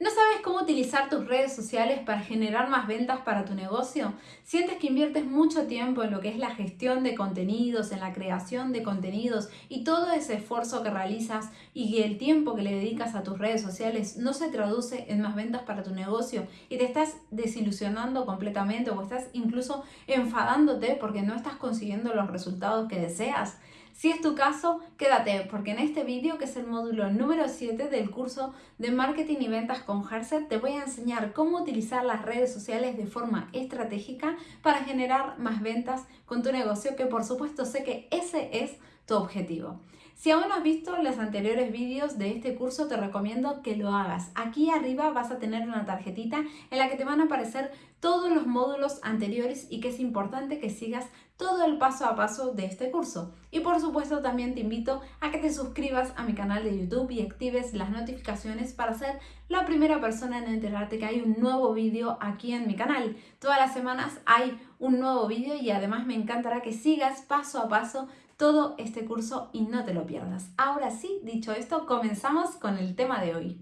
¿No sabes cómo utilizar tus redes sociales para generar más ventas para tu negocio? ¿Sientes que inviertes mucho tiempo en lo que es la gestión de contenidos, en la creación de contenidos y todo ese esfuerzo que realizas y el tiempo que le dedicas a tus redes sociales no se traduce en más ventas para tu negocio y te estás desilusionando completamente o estás incluso enfadándote porque no estás consiguiendo los resultados que deseas? Si es tu caso, quédate porque en este vídeo, que es el módulo número 7 del curso de Marketing y Ventas con Herset, te voy a enseñar cómo utilizar las redes sociales de forma estratégica para generar más ventas con tu negocio, que por supuesto sé que ese es tu objetivo. Si aún no has visto los anteriores vídeos de este curso, te recomiendo que lo hagas. Aquí arriba vas a tener una tarjetita en la que te van a aparecer todos los módulos anteriores y que es importante que sigas todo el paso a paso de este curso. Y por supuesto también te invito a que te suscribas a mi canal de YouTube y actives las notificaciones para ser la primera persona en enterarte que hay un nuevo vídeo aquí en mi canal. Todas las semanas hay un nuevo vídeo y además me encantará que sigas paso a paso todo este curso y no te lo pierdas. Ahora sí, dicho esto, comenzamos con el tema de hoy.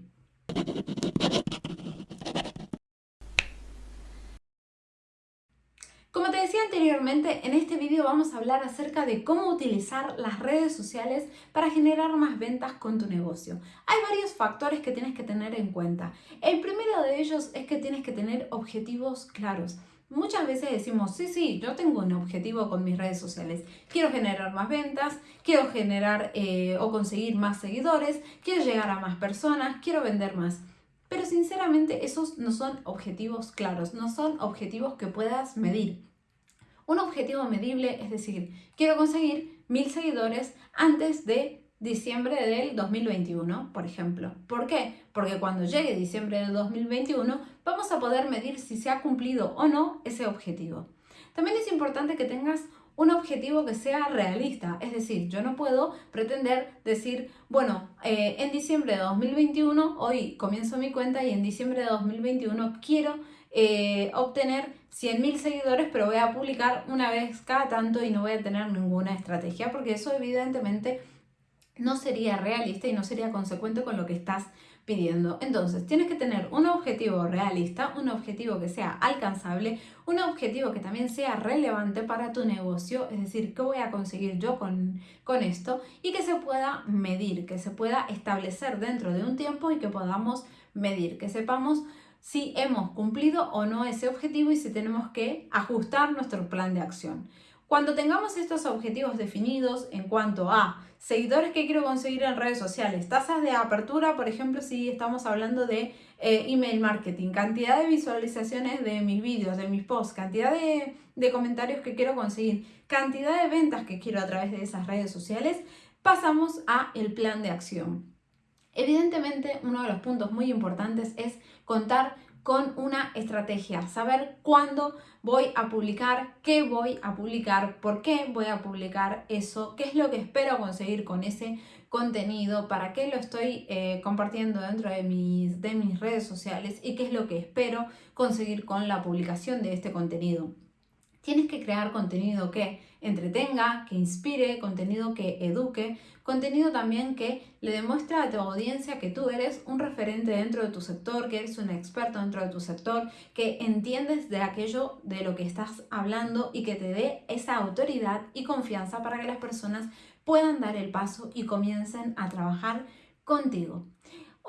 Como te decía anteriormente, en este vídeo vamos a hablar acerca de cómo utilizar las redes sociales para generar más ventas con tu negocio. Hay varios factores que tienes que tener en cuenta. El primero de ellos es que tienes que tener objetivos claros. Muchas veces decimos, sí, sí, yo tengo un objetivo con mis redes sociales. Quiero generar más ventas, quiero generar eh, o conseguir más seguidores, quiero llegar a más personas, quiero vender más. Pero sinceramente esos no son objetivos claros, no son objetivos que puedas medir. Un objetivo medible es decir, quiero conseguir mil seguidores antes de diciembre del 2021, por ejemplo. ¿Por qué? Porque cuando llegue diciembre del 2021 vamos a poder medir si se ha cumplido o no ese objetivo. También es importante que tengas un objetivo que sea realista, es decir, yo no puedo pretender decir, bueno, eh, en diciembre de 2021, hoy comienzo mi cuenta y en diciembre de 2021 quiero eh, obtener 100.000 seguidores, pero voy a publicar una vez cada tanto y no voy a tener ninguna estrategia, porque eso evidentemente no sería realista y no sería consecuente con lo que estás pidiendo. Entonces, tienes que tener un objetivo realista, un objetivo que sea alcanzable, un objetivo que también sea relevante para tu negocio, es decir, qué voy a conseguir yo con, con esto y que se pueda medir, que se pueda establecer dentro de un tiempo y que podamos medir, que sepamos si hemos cumplido o no ese objetivo y si tenemos que ajustar nuestro plan de acción. Cuando tengamos estos objetivos definidos en cuanto a seguidores que quiero conseguir en redes sociales, tasas de apertura, por ejemplo, si estamos hablando de eh, email marketing, cantidad de visualizaciones de mis vídeos, de mis posts, cantidad de, de comentarios que quiero conseguir, cantidad de ventas que quiero a través de esas redes sociales, pasamos a el plan de acción. Evidentemente, uno de los puntos muy importantes es contar con una estrategia, saber cuándo voy a publicar, qué voy a publicar, por qué voy a publicar eso, qué es lo que espero conseguir con ese contenido, para qué lo estoy eh, compartiendo dentro de mis, de mis redes sociales y qué es lo que espero conseguir con la publicación de este contenido. Tienes que crear contenido que entretenga, que inspire, contenido que eduque, contenido también que le demuestre a tu audiencia que tú eres un referente dentro de tu sector, que eres un experto dentro de tu sector, que entiendes de aquello de lo que estás hablando y que te dé esa autoridad y confianza para que las personas puedan dar el paso y comiencen a trabajar contigo.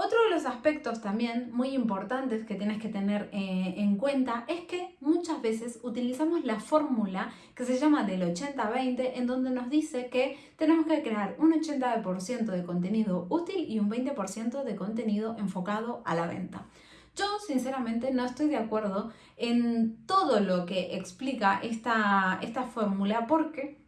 Otro de los aspectos también muy importantes que tienes que tener eh, en cuenta es que muchas veces utilizamos la fórmula que se llama del 80-20 en donde nos dice que tenemos que crear un 80% de contenido útil y un 20% de contenido enfocado a la venta. Yo sinceramente no estoy de acuerdo en todo lo que explica esta, esta fórmula porque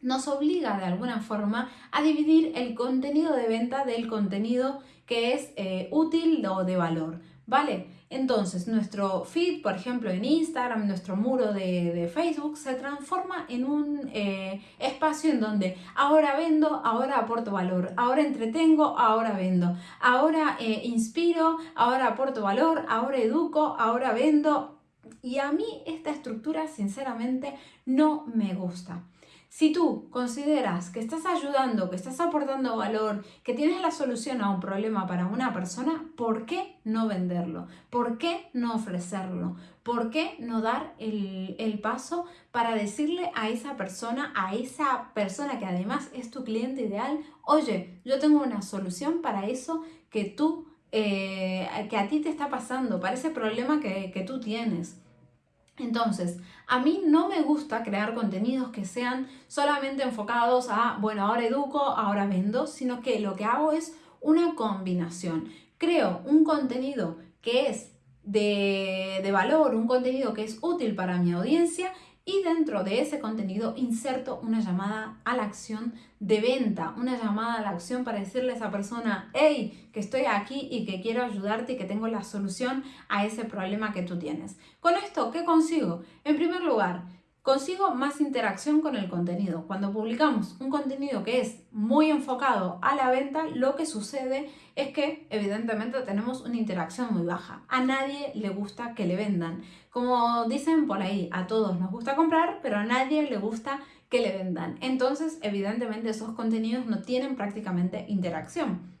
nos obliga de alguna forma a dividir el contenido de venta del contenido que es eh, útil o de valor, ¿vale? Entonces, nuestro feed, por ejemplo, en Instagram, nuestro muro de, Facebook, se transforma en un eh, espacio en donde ahora vendo, ahora aporto valor, ahora entretengo, ahora vendo, ahora eh, inspiro, ahora aporto valor, ahora educo, ahora vendo. Y a mí esta estructura, sinceramente, no me gusta. Si tú consideras que estás ayudando, que estás aportando valor, que tienes la solución a un problema para una persona, ¿por qué no venderlo? ¿Por qué no ofrecerlo? ¿Por qué no dar el, paso para decirle a esa persona, a esa persona que además es tu cliente ideal, oye, yo tengo una solución para eso que tú, eh, que a ti te está pasando, para ese problema que, que tú tienes? Entonces, a mí no me gusta crear contenidos que sean solamente enfocados a, bueno, ahora educo, ahora vendo, sino que lo que hago es una combinación. Creo un contenido que es de, de valor, un contenido que es útil para mi audiencia y dentro de ese contenido inserto una llamada a la acción de venta, una llamada a la acción para decirle a esa persona, hey, que estoy aquí y que quiero ayudarte y que tengo la solución a ese problema que tú tienes. Con esto, ¿qué consigo? En primer lugar, Consigo más interacción con el contenido. Cuando publicamos un contenido que es muy enfocado a la venta, lo que sucede es que evidentemente tenemos una interacción muy baja. A nadie le gusta que le vendan. Como dicen por ahí, a todos nos gusta comprar, pero a nadie le gusta que le vendan. Entonces, evidentemente esos contenidos no tienen prácticamente interacción.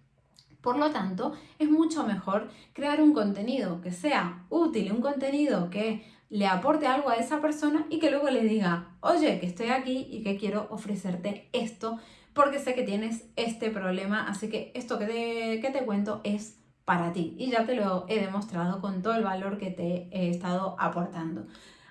Por lo tanto, es mucho mejor crear un contenido que sea útil, un contenido que le aporte algo a esa persona y que luego le diga, oye, que estoy aquí y que quiero ofrecerte esto porque sé que tienes este problema, así que esto que te, que te cuento es para ti y ya te lo he demostrado con todo el valor que te he estado aportando.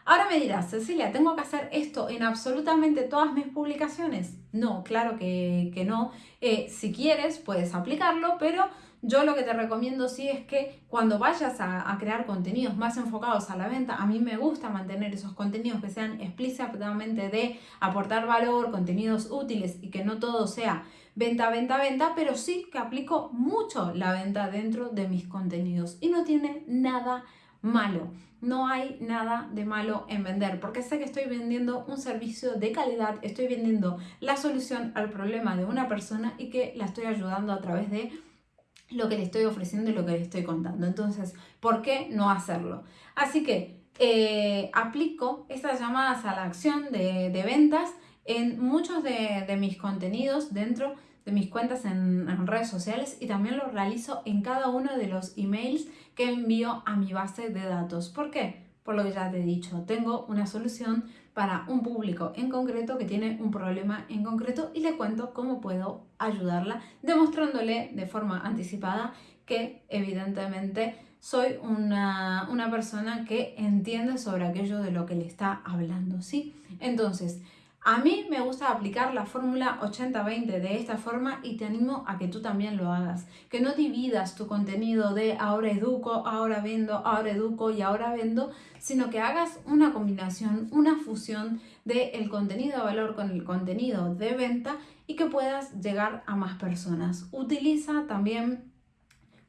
Ahora me dirás, Cecilia, ¿tengo que hacer esto en absolutamente todas mis publicaciones? No, claro que, no. Eh, si quieres, puedes aplicarlo, pero yo lo que te recomiendo sí es que cuando vayas a, crear contenidos más enfocados a la venta, a mí me gusta mantener esos contenidos que sean explícitamente de aportar valor, contenidos útiles y que no todo sea venta, venta, venta, pero sí que aplico mucho la venta dentro de mis contenidos y no tiene nada malo. No hay nada de malo en vender, porque sé que estoy vendiendo un servicio de calidad, estoy vendiendo la solución al problema de una persona y que la estoy ayudando a través de lo que le estoy ofreciendo y lo que le estoy contando. Entonces, ¿por qué no hacerlo? Así que eh, aplico estas llamadas a la acción de, ventas en muchos de, mis contenidos dentro de mis cuentas en, en, redes sociales y también lo realizo en cada uno de los emails que envío a mi base de datos. ¿Por qué? Por lo que ya te he dicho, tengo una solución para un público en concreto que tiene un problema en concreto y le cuento cómo puedo ayudarla, demostrándole de forma anticipada que evidentemente soy una, una persona que entiende sobre aquello de lo que le está hablando, ¿sí? Entonces, a mí me gusta aplicar la fórmula 80-20 de esta forma y te animo a que tú también lo hagas. Que no dividas tu contenido de ahora educo, ahora vendo, ahora educo y ahora vendo, sino que hagas una combinación, una fusión del contenido de valor con el contenido de venta y que puedas llegar a más personas. Utiliza también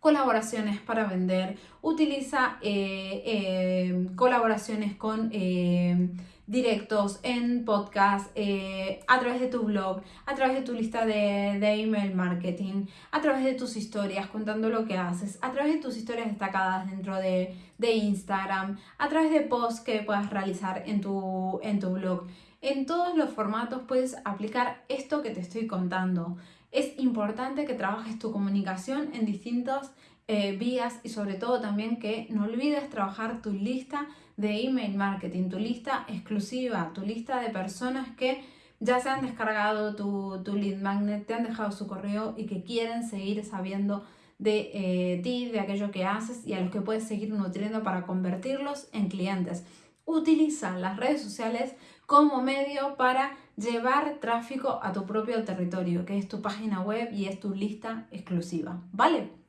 colaboraciones para vender, utiliza eh, eh, colaboraciones con... Eh, directos, en podcast, eh, a través de tu blog, a través de tu lista de, de, email marketing, a través de tus historias contando lo que haces, a través de tus historias destacadas dentro de, de Instagram, a través de posts que puedas realizar en tu, en tu blog. En todos los formatos puedes aplicar esto que te estoy contando. Es importante que trabajes tu comunicación en distintas eh, vías y sobre todo también que no olvides trabajar tu lista de email marketing, tu lista exclusiva, tu lista de personas que ya se han descargado tu, tu lead magnet, te han dejado su correo y que quieren seguir sabiendo de eh, ti, de aquello que haces y a los que puedes seguir nutriendo para convertirlos en clientes. Utiliza las redes sociales como medio para llevar tráfico a tu propio territorio, que es tu página web y es tu lista exclusiva, ¿vale?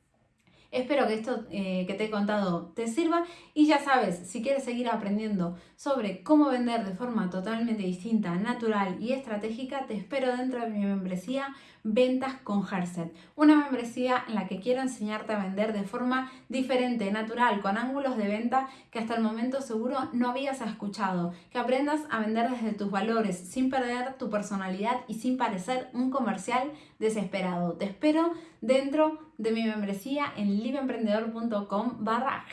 Espero que esto eh, que te he contado te sirva. Y ya sabes, si quieres seguir aprendiendo sobre cómo vender de forma totalmente distinta, natural y estratégica, te espero dentro de mi membresía Ventas con Herset, una membresía en la que quiero enseñarte a vender de forma diferente, natural, con ángulos de venta que hasta el momento seguro no habías escuchado, que aprendas a vender desde tus valores, sin perder tu personalidad y sin parecer un comercial desesperado. Te espero dentro de mi membresía en liveemprendedor.com barra.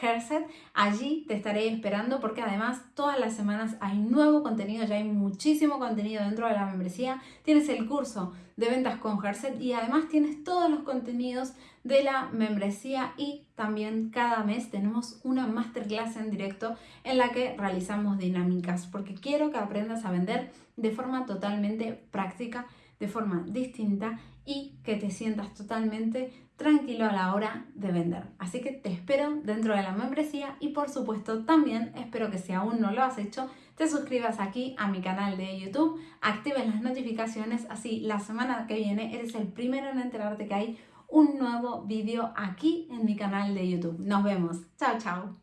Allí te estaré esperando porque además todas las semanas hay nuevo contenido, ya hay muchísimo contenido dentro de la membresía. Tienes el curso de ventas con Y además tienes todos los contenidos de la membresía y también cada mes tenemos una masterclass en directo en la que realizamos dinámicas porque quiero que aprendas a vender de forma totalmente práctica, de forma distinta y que te sientas totalmente tranquilo a la hora de vender. Así que te espero dentro de la membresía y por supuesto también espero que si aún no lo has hecho, te suscribas aquí a mi canal de YouTube, actives las notificaciones, así la semana que viene eres el primero en enterarte que hay un nuevo vídeo aquí en mi canal de YouTube. Nos vemos. Chao, chao.